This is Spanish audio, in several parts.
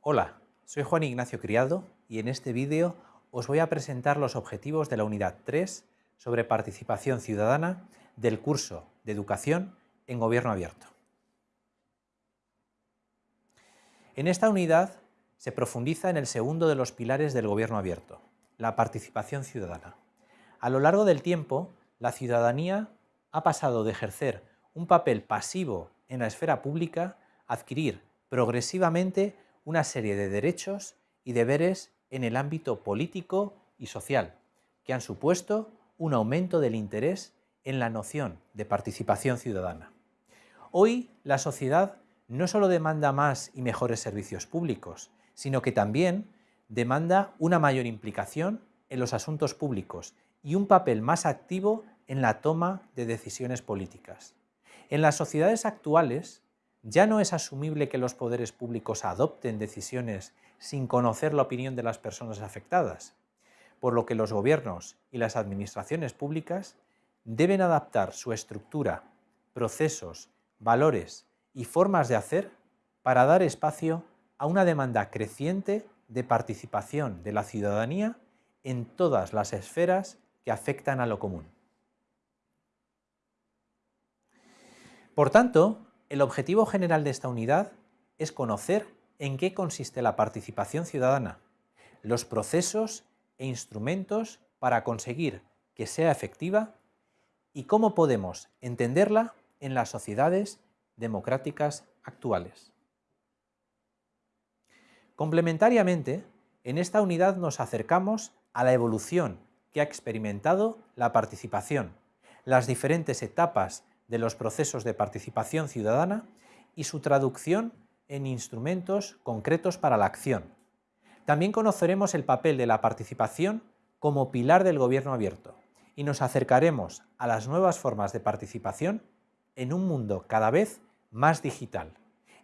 Hola, soy Juan Ignacio Criado y en este vídeo os voy a presentar los objetivos de la unidad 3 sobre participación ciudadana del curso de Educación en Gobierno Abierto. En esta unidad se profundiza en el segundo de los pilares del Gobierno Abierto, la participación ciudadana. A lo largo del tiempo, la ciudadanía ha pasado de ejercer un papel pasivo en la esfera pública a adquirir progresivamente una serie de derechos y deberes en el ámbito político y social, que han supuesto un aumento del interés en la noción de participación ciudadana. Hoy la sociedad no solo demanda más y mejores servicios públicos, sino que también demanda una mayor implicación en los asuntos públicos y un papel más activo en la toma de decisiones políticas. En las sociedades actuales ya no es asumible que los poderes públicos adopten decisiones sin conocer la opinión de las personas afectadas, por lo que los gobiernos y las administraciones públicas deben adaptar su estructura, procesos, valores y formas de hacer para dar espacio a una demanda creciente de participación de la ciudadanía en todas las esferas que afectan a lo común. Por tanto, el objetivo general de esta unidad es conocer en qué consiste la participación ciudadana, los procesos e instrumentos para conseguir que sea efectiva y cómo podemos entenderla en las sociedades democráticas actuales. Complementariamente, en esta unidad nos acercamos a la evolución que ha experimentado la participación, las diferentes etapas de los procesos de participación ciudadana y su traducción en instrumentos concretos para la acción. También conoceremos el papel de la participación como pilar del gobierno abierto y nos acercaremos a las nuevas formas de participación en un mundo cada vez más digital,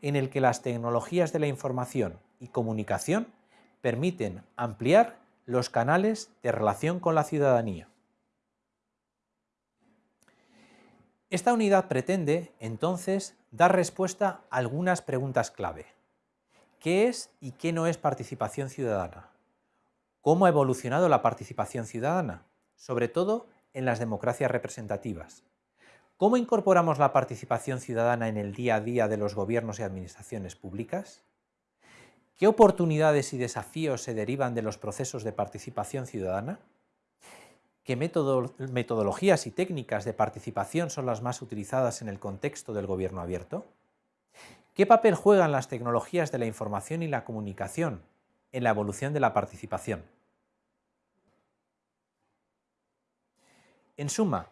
en el que las tecnologías de la información y comunicación permiten ampliar los canales de relación con la ciudadanía. Esta unidad pretende, entonces, dar respuesta a algunas preguntas clave. ¿Qué es y qué no es participación ciudadana? ¿Cómo ha evolucionado la participación ciudadana? Sobre todo en las democracias representativas. ¿Cómo incorporamos la participación ciudadana en el día a día de los gobiernos y administraciones públicas? ¿Qué oportunidades y desafíos se derivan de los procesos de participación ciudadana? ¿Qué metodologías y técnicas de participación son las más utilizadas en el contexto del gobierno abierto? ¿Qué papel juegan las tecnologías de la información y la comunicación en la evolución de la participación? En suma,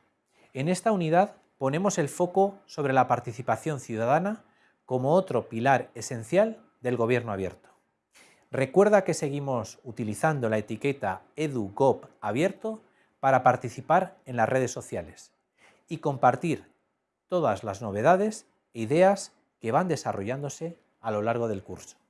en esta unidad ponemos el foco sobre la participación ciudadana como otro pilar esencial del gobierno abierto. Recuerda que seguimos utilizando la etiqueta EduGov abierto para participar en las redes sociales y compartir todas las novedades e ideas que van desarrollándose a lo largo del curso.